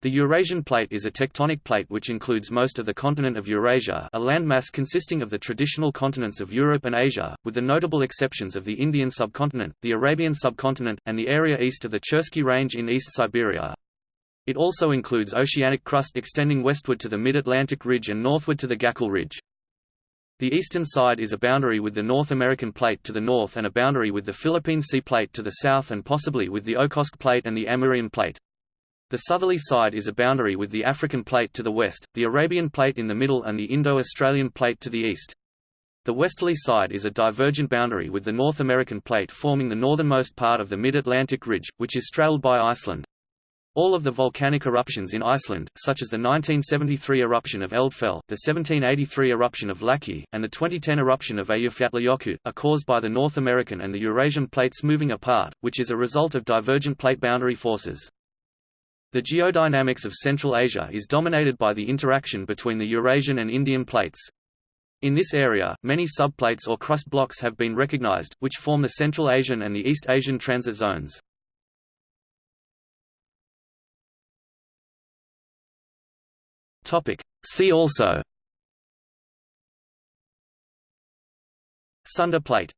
The Eurasian Plate is a tectonic plate which includes most of the continent of Eurasia a landmass consisting of the traditional continents of Europe and Asia, with the notable exceptions of the Indian subcontinent, the Arabian subcontinent, and the area east of the Chersky Range in East Siberia. It also includes oceanic crust extending westward to the Mid-Atlantic Ridge and northward to the Gakkel Ridge. The eastern side is a boundary with the North American Plate to the north and a boundary with the Philippine Sea Plate to the south and possibly with the Okhotsk Plate and the Amurian Plate. The southerly side is a boundary with the African Plate to the west, the Arabian Plate in the middle and the Indo-Australian Plate to the east. The westerly side is a divergent boundary with the North American Plate forming the northernmost part of the Mid-Atlantic Ridge, which is straddled by Iceland. All of the volcanic eruptions in Iceland, such as the 1973 eruption of Eldfell, the 1783 eruption of Laki, and the 2010 eruption of Eyjafjallajökull, are caused by the North American and the Eurasian plates moving apart, which is a result of divergent plate boundary forces. The geodynamics of Central Asia is dominated by the interaction between the Eurasian and Indian plates. In this area, many subplates or crust blocks have been recognized, which form the Central Asian and the East Asian transit zones. See also Sunda plate